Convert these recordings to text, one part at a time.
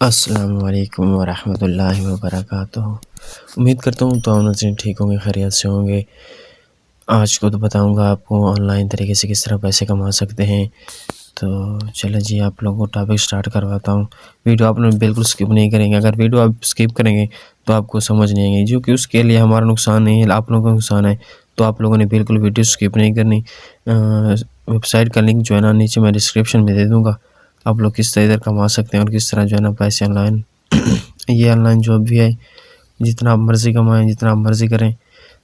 السلام علیکم ورحمۃ اللہ وبرکاتہ۔ امید کرتا ہوں تو نظرین ٹھیک ہوں گے، خیریت سے ہوں گے۔ آج کو تو بتاؤں گا آپ کو آن لائن طریقے سے کس طرح پیسے کما سکتے ہیں۔ تو چلیں جی آپ لوگوں کو ٹاپک سٹارٹ کرواتا ہوں۔ ویڈیو آپ لوگ بالکل سکپ نہیں کریں گے۔ اگر ویڈیو آپ سکپ کریں گے تو آپ کو سمجھ نہیں آئیں گے جو کہ اس کے لیے ہمارا نقصان نہیں ہے، آپ لوگوں کا نقصان ہے۔ تو آپ لوگوں نے بالکل ویڈیو سکپ نہیں کرنی۔ ویب سائٹ کا لنک جو ہے نا، نیچے میں ڈسکرپشن میں دے دوں گا۔ آپ لوگ کس طرح ادھر کما سکتے ہیں اور کس طرح جو ہے نا پیسے آن لائن یہ آن لائن جاب بھی ہے۔ جتنا آپ مرضی کمائیں، جتنا آپ مرضی کریں۔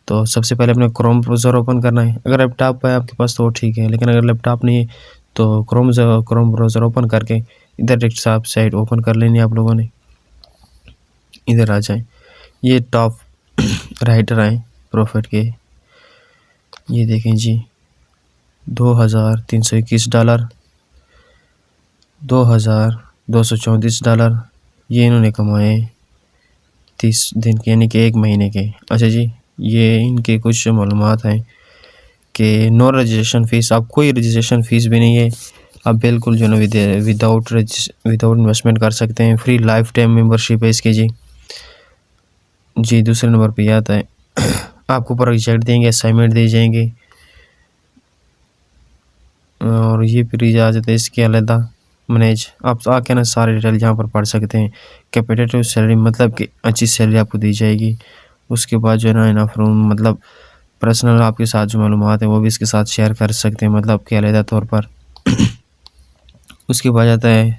تو سب سے پہلے اپنے کروم بروزر اوپن کرنا ہے۔ اگر لیپ ٹاپ ہے آپ کے پاس تو وہ ٹھیک ہے، لیکن اگر لیپ ٹاپ نہیں ہے تو کروم کروم بروزر اوپن کر کے ادھر ڈیکٹ صاحب سائٹ اوپن کر لینی آپ لوگوں نے۔ ادھر آ جائیں۔ یہ ٹاپ رائٹر آئیں پروفٹ کے۔ یہ دیکھیں جی دو ہزار تین سو اکیس ڈالر۔ دو ہزار دو سو چونتیس ڈالر۔ یہ انہوں نے کمائے تیس دن کے یعنی کہ ایک مہینے کے۔ اچھا جی یہ ان کے کچھ معلومات ہیں کہ نو رجسٹریشن فیس آپ کوئی رجسٹریشن فیس بھی نہیں ہے۔ آپ بالکل جو ہے نا وداؤٹ وداؤٹ انویسٹمنٹ کر سکتے ہیں۔ فری لائف ٹائم ممبرشپ ہے اس کی جی۔ جی دوسرے نمبر پہ یہ آتا ہے۔ آپ کو پروجیکٹ دیں گے اسائنمنٹ دی جائیں گے۔ اور یہ پھر اجازت ہے اس کے علیحدہ۔ مینیج آپ آ کے نا سارے ڈیٹیل یہاں پر پڑھ سکتے ہیں۔ کیپیٹیو سیلری مطلب کہ اچھی سیلری آپ کو دی جائے گی۔ اس کے بعد جو ہے نا انف روم مطلب پرسنل آپ کے ساتھ جو معلومات ہیں وہ بھی اس کے ساتھ شیئر کر سکتے ہیں مطلب کہ علیحدہ طور پر۔ اس کے بعد آتا ہے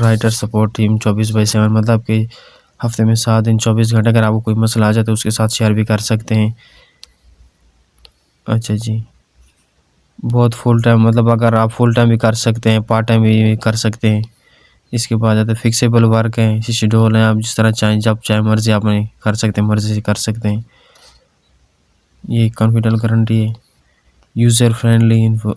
رائٹر سپورٹ ٹیم چوبیس بائی سیون مطلب کہ ہفتے میں سات دن، چوبیس گھنٹے اگر آپ کو کوئی مسئلہ آ جائے تو اس کے ساتھ شیئر بھی کر سکتے ہیں۔ اچھا جی۔ بہت فل ٹائم مطلب اگر آپ فل ٹائم بھی کر سکتے ہیں پارٹ ٹائم بھی کر سکتے ہیں، اس کے بعد آتا ہے فکسیبل ورک ہے شیڈول ہیں، آپ جس طرح چاہیں، جب چاہے مرضی آپ نے کر سکتے ہیں، مرضی سے کر سکتے ہیں۔ یہ کانفیڈنل گارنٹی ہے۔ یوزر فرینڈلی انفو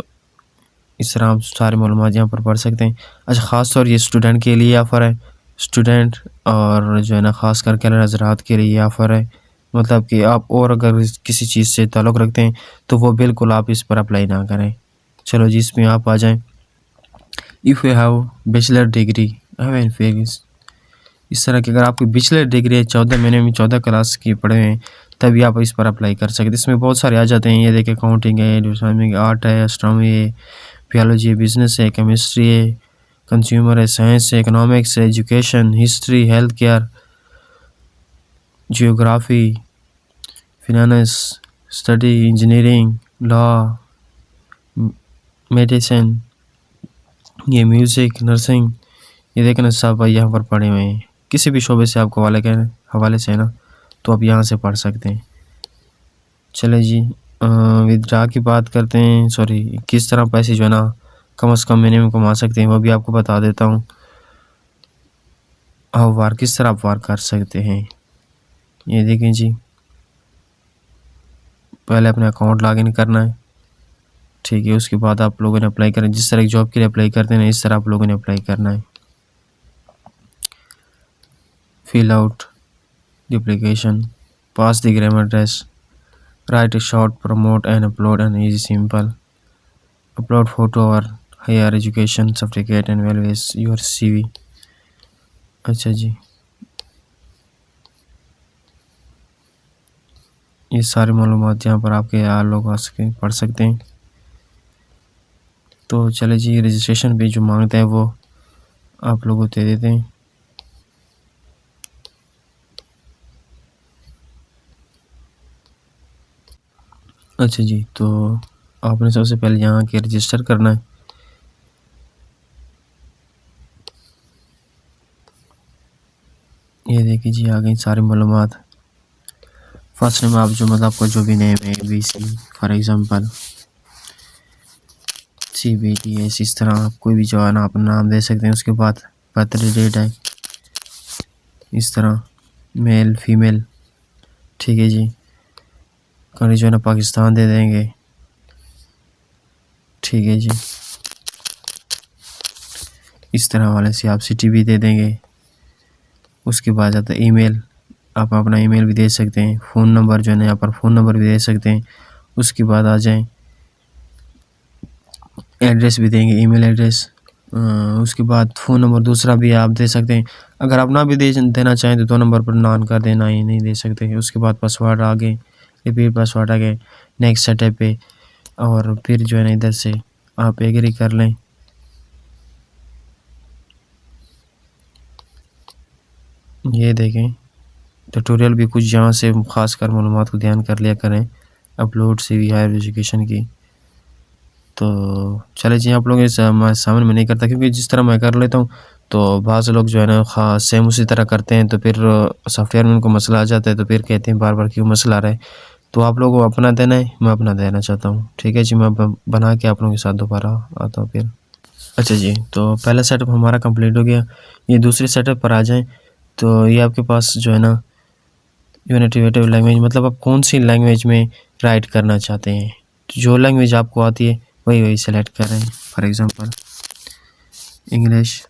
اس طرح آپ سارے معلومات یہاں پر پڑھ سکتے ہیں۔ اچھا خاص طور یہ اسٹوڈنٹ کے لیے آفر ہے۔ اسٹوڈنٹ اور جو ہے نا، خاص کر کے حضرات کے لیے یہ آفر ہے۔ مطلب کہ آپ اور اگر کسی چیز سے تعلق رکھتے ہیں تو وہ بالکل آپ اس پر اپلائی نہ کریں۔ چلو جی اس میں آپ آ جائیں۔ If you have bachelor degree اس طرح کہ اگر آپ کی بیچلر ڈگری ہے، چودہ مہینے میں چودہ کلاس کی پڑھے ہیں، تبھی آپ اس پر اپلائی کر سکتے اس میں بہت سارے آ جاتے ہیں۔ یہ دیکھیں اکاؤنٹنگ ہے آرٹ ہے اسٹرامی ہے پیالوجی ہے بزنس ہے کیمسٹری ہے کنزیومر ہے سائنس ہے اکنامکس ہے education history health care geography finance study engineering law medicine یہ میوزک نرسنگ یہ دیکھیں سب بھائی یہاں پر پڑھے ہوئے ہیں۔ کسی بھی شعبے سے آپ کو حوالے کے حوالے سے ہے نا، تو آپ یہاں سے پڑھ سکتے ہیں۔ چلے جی ودرا کی بات کرتے ہیں۔ سوری، کس طرح پیسے جو ہے نا، کم از کم مہینے میں کما سکتے ہیں، وہ بھی آپ کو بتا دیتا ہوں۔ آپ وار، کس طرح آپ وار کر سکتے ہیں؟ یہ دیکھیں جی۔ پہلے اپنے اکاؤنٹ لاگ ان کرنا ہے۔ ٹھیک ہے، اس کے بعد آپ لوگوں نے اپلائی کرنا جس طرح ایک جاب کے لیے اپلائی کرتے ہیں اس طرح آپ لوگوں نے اپلائی کرنا ہے۔ Fill out the application pass the grammar test write a short promote and upload and easy simple upload photo اور higher education certificate and values your C V اچھا جی۔ یہ ساری معلومات یہاں پر آپ کے لوگ آ سکے پڑھ سکتے ہیں۔ تو چلے جی رجسٹریشن پہ جو مانگتے ہیں وہ آپ لوگوں دے دیتے ہیں۔ اچھا جی تو آپ نے سب سے پہلے یہاں کے رجسٹر کرنا ہے۔ یہ دیکھیں جی آ گئی ساری معلومات۔ فرسٹ نیم آپ جو مطلب کو جو بھی نیم ہے B C for example C B T S, اس طرح آپ کوئی بھی جو ہے نا اپنا نام دے سکتے ہیں، اس کے بعد برتھ ڈیٹ ہے، اس طرح میل فیمیل ٹھیک ہے جی کنٹری جو ہے نا پاکستان دے دیں گے، ٹھیک ہے جی اس طرح والے سے آپ سٹی بھی دے دیں گے، اس کے بعد آتا ہے ای میل آپ اپنا ای میل بھی دے سکتے ہیں فون نمبر جو ہے نا، یہاں پر فون نمبر بھی دے سکتے ہیں۔ اس کے بعد آ جائیں۔ ایڈریس بھی دیں گے ای میل ایڈریس اس کے بعد فون نمبر دوسرا بھی آپ دے سکتے ہیں۔ اگر آپ نہ بھی دے دینا چاہیں تو دو نمبر پر نان کر دینا ہی نہیں دے سکتے۔ اس کے بعد پاسورڈ آگے ریپیٹ پاسورڈ آگے نیکسٹ سیٹ پہ۔ اور پھر جو ہے نا، ادھر سے آپ ایگری کر لیں۔ یہ دیکھیں۔ ٹیوٹوریل بھی کچھ یہاں سے خاص کر معلومات کو دھیان کر لیا کریں upload C V higher education کی۔ تو چلے جی آپ لوگ سامنے میں نہیں کرتا کیونکہ جس طرح میں کر لیتا ہوں، تو بعض لوگ جو ہے نا خاص سیم اسی طرح کرتے ہیں، تو پھر سافٹ ویئر میں ان کو مسئلہ آ جاتا ہے، تو پھر کہتے ہیں بار بار کیوں مسئلہ آ رہا ہے۔ تو آپ لوگوں کو اپنا دینا ہے، میں اپنا دینا چاہتا ہوں۔ ٹھیک ہے جی میں بنا کے آپ لوگوں کے ساتھ دوبارہ آتا ہوں پھر۔ اچھا جی تو پہلا سیٹ اپ ہمارا کمپلیٹ ہو گیا۔ یہ دوسرے سیٹ اپ پر آ جائیں۔ تو یہ آپ کے پاس جو ہے نا یونیٹیویٹیو لینگویج مطلب آپ کون سی لینگویج میں رائٹ کرنا چاہتے ہیں؟ جو لینگویج آپ کو آتی ہے، وہی وہی سلیکٹ کریں فار ایگزامپل انگلش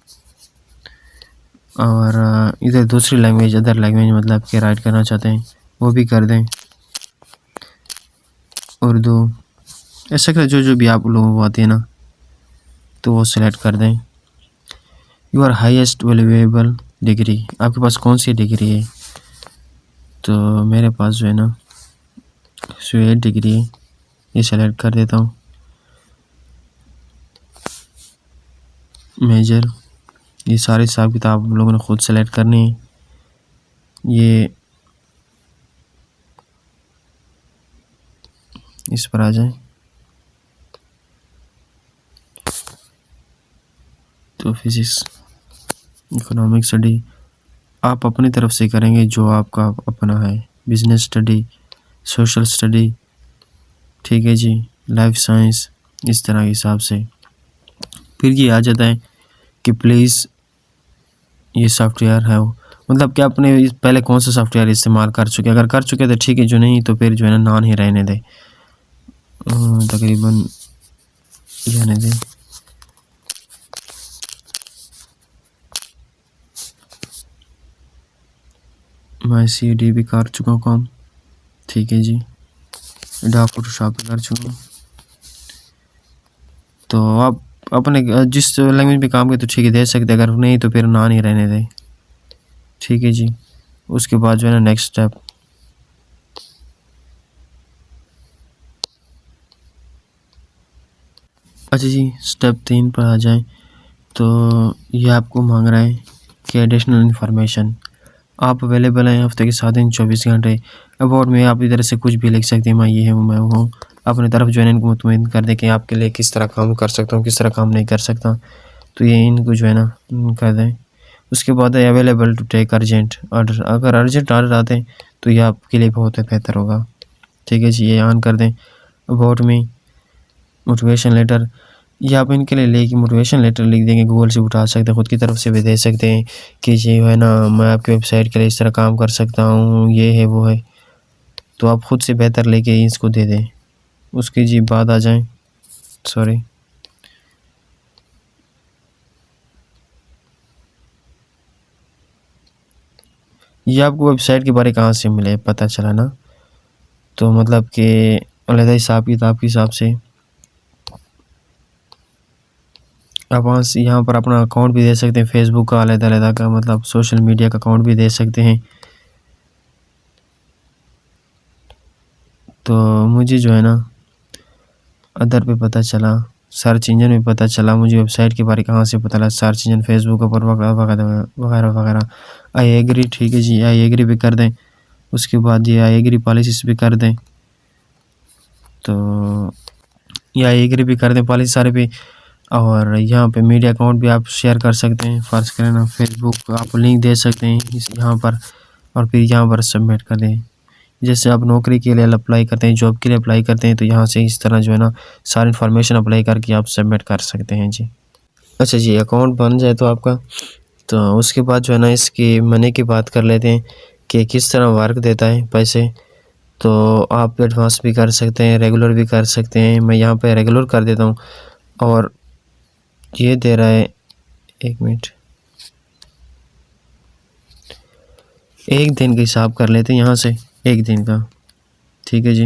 اور ادھر دوسری لینگویج ادر لینگویج مطلب کہ رائٹ کرنا چاہتے ہیں، وہ بھی کر دیں۔ اردو، ایسا کہ جو جو بھی آپ لوگوں کو آتی ہے نا، تو وہ سلیکٹ کر دیں۔ You are highest valuable degree آپ کے پاس کون سی ڈگری ہے؟ تو میرے پاس جو ہے نا سویٹ ڈگری ہے یہ سلیکٹ کر دیتا ہوں۔ میجر، یہ سارے حساب کتاب ہم لوگوں نے خود سلیکٹ کرنی ہے۔ یہ اس پر آ جائیں۔ تو فزکس، اکنامک اسٹڈی آپ اپنی طرف سے کریں گے جو آپ کا اپنا ہے۔ بزنس اسٹڈی سوشل اسٹڈی ٹھیک ہے جی۔ لائف سائنس اس طرح کے حساب سے۔ پھر یہ آ جاتا ہے کہ پلیز یہ سافٹ ویئر ہے۔ وہ مطلب کہ اپنے پہلے کون سا سافٹ ویئر استعمال کر چکے؟ اگر کر چکے تو ٹھیک ہے، جو نہیں تو پھر جو ہے نا نان ہی رہنے دے۔ تقریباً یعنی جانے دیں میں سی ڈی بھی کر چکا ہوں کام۔ ٹھیک ہے جی۔ ڈا فوٹو شاپ بھی کر چکا ہوں۔ تو آپ اپنے جس لینگویج پہ کام کرے تو ٹھیک ہے، دے سکتے اگر نہیں تو پھر نہ نہیں رہنے دیں۔ ٹھیک ہے جی۔ اس کے بعد جو ہے نا نیکسٹ اسٹیپ اچھا جی اسٹیپ تین پر آ جائیں۔ تو یہ آپ کو مانگ رہا ہے کہ ایڈیشنل انفارمیشن آپ اویلیبل ہیں ہفتے کے سات دن، چوبیس گھنٹے۔ اباؤٹ میں آپ ادھر سے کچھ بھی لکھ سکتے ہیں میں یہ ہوں، میں ہوں۔ اپنی طرف جو ہے ان کو مطمئن کر دیں کہ آپ کے لیے کس طرح کام کر سکتا ہوں، کس طرح کام نہیں کر سکتا۔ تو یہ ان کو جو ہے نا کر دیں۔ اس کے بعد ہے available to take urgent order اگر ارجنٹ آرڈر آتے ہیں تو یہ آپ کے لیے بہت بہتر ہوگا۔ ٹھیک ہے جی یہ آن کر دیں۔ اباؤٹ میں موٹیویشن لیٹر یہ آپ ان کے لیے لے کے موٹیویشن لیٹر لکھ دیں گے گوگل سے اٹھا سکتے ہیں، خود کی طرف سے بھی دے سکتے ہیں کہ جی ہے نا، میں آپ کی ویب سائٹ کے لیے اس طرح کام کر سکتا ہوں، یہ ہے، وہ ہے۔ تو آپ خود سے بہتر لے کے اس کو دے دیں۔ اس کی جی بعد آ جائیں۔ سوری یہ آپ کو ویب سائٹ کے بارے کہاں سے ملے؟ پتہ چلا نا۔ تو مطلب کہ علیحدہ حساب، کتاب کے حساب سے۔ آپ وہاں سے یہاں پر اپنا اکاؤنٹ بھی دے سکتے ہیں فیس بک کا، علیحدہ علیحدہ کا مطلب سوشل میڈیا کا اکاؤنٹ بھی دے سکتے ہیں۔ تو مجھے جو ہے نا ادر پہ پتہ چلا سرچ انجن میں پتہ چلا، مجھے ویب سائٹ کے بارے کہاں سے پتہ چلا سرچ انجن فیس بک پر وغیرہ وغیرہ وغیرہ آئی ایگری ٹھیک ہے جی آئی ایگری بھی کر دیں۔ اس کے بعد یہ آئی ایگری پالیسیز بھی کر دیں۔ تو یہ آئی ایگری بھی کر دیں پالیسی سارے پہ۔ اور یہاں پہ میڈیا اکاؤنٹ بھی آپ شیئر کر سکتے ہیں۔ فرض کریں نا فیس بک آپ لنک دے سکتے ہیں یہاں پر اور پھر یہاں پر سبمٹ کر دیں۔ جیسے آپ نوکری کے لیے اپلائی کرتے ہیں، جاب کے لیے اپلائی کرتے ہیں تو یہاں سے اس طرح جو ہے نا ساری انفارمیشن اپلائی کر کے آپ سبمٹ کر سکتے ہیں۔ جی۔ اچھا جی اکاؤنٹ بن جائے تو آپ کا تو اس کے بعد جو ہے نا اس کی منی کی بات کر لیتے ہیں کہ کس طرح ورک دیتا ہے پیسے۔ تو آپ ایڈوانس بھی کر سکتے ہیں، ریگولر بھی کر سکتے ہیں۔ میں یہاں پہ ریگولر کر دیتا ہوں اور یہ دے رہا ہے ایک منٹ۔ ایک دن کا حساب کر لیتے ہیں، یہاں سے ایک دن کا۔ ٹھیک ہے جی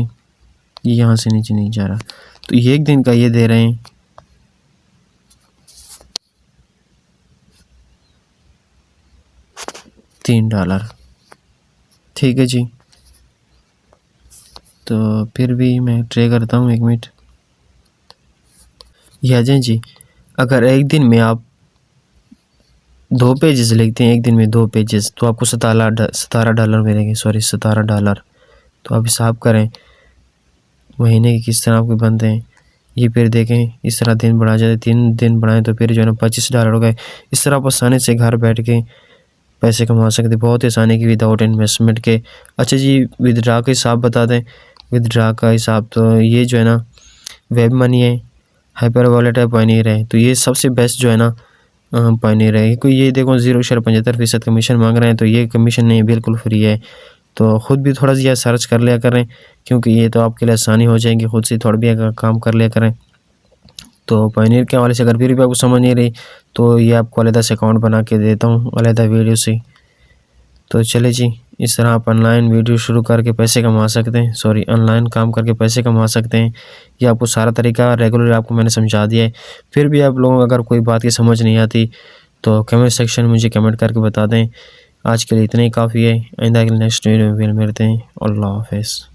یہاں سے نیچے نہیں جا رہا۔ تو یہ ایک دن کا یہ دے رہے ہیں۔ تین ڈالر۔ ٹھیک ہے جی۔ تو پھر بھی میں ٹرے کرتا ہوں، ایک منٹ۔ یہ آ جائیں جی۔ اگر ایک دن میں آپ دو پیجز لکھتے ہیں، ایک دن میں دو پیجز تو آپ کو ستارہ ستارہ ڈالر ملیں گے سوری ستارہ ڈالر۔ تو آپ حساب کریں، مہینے کی کس طرح آپ کے بنتے ہیں۔ یہ پھر دیکھیں، اس طرح دن بڑھا جاتے تین دن بڑھائیں تو پھر جو ہے نا پچیس ڈالر ہو گئے۔ اس طرح آپ آسانی سے گھر بیٹھ کے پیسے کما سکتے بہت آسانی کی وداؤٹ انویسٹمنٹ کے۔ اچھا جی ودرا کا حساب بتا دیں۔ ودرا کا حساب تو یہ جو ہے نا ویب منی ہے ہائپر والیٹ ہے پائنیر ہے تو یہ سب سے بیسٹ جو ہے نا پائنیر ہے کوئی یہ دیکھو، زیرو اشار پچہتر فیصد کمیشن مانگ رہے ہیں، تو یہ کمیشن نہیں، بالکل فری ہے۔ تو خود بھی تھوڑا سا سرچ کر لیا کریں، کیونکہ یہ تو آپ کے لیے آسانی ہو جائیں گی۔ خود سے تھوڑا بھی کام کر لیا کریں۔ تو پائنیر کے حوالے سے اگر پھر بھی آپ کو سمجھ نہیں رہی، تو یہ آپ کو علیحدہ سے اکاؤنٹ بنا کے دیتا ہوں، علیحدہ ویڈیو سے۔ تو چلے جی۔ اس طرح آپ آن لائن ویڈیو شروع کر کے پیسے کما سکتے ہیں. سوری آن لائن کام کر کے پیسے کما سکتے ہیں. یہ آپ کو سارا طریقہ ریگولر آپ کو میں نے سمجھا دیا ہے. پھر بھی آپ لوگوں کو اگر کوئی بات کی سمجھ نہیں آتی تو کمنٹ سیکشن میں مجھے کمنٹ کر کے بتا دیں. آج کے لیے اتنا ہی. کافی ہے. آئندہ کے نیکسٹ ویڈیو میں ملتے ہیں. اللہ حافظ.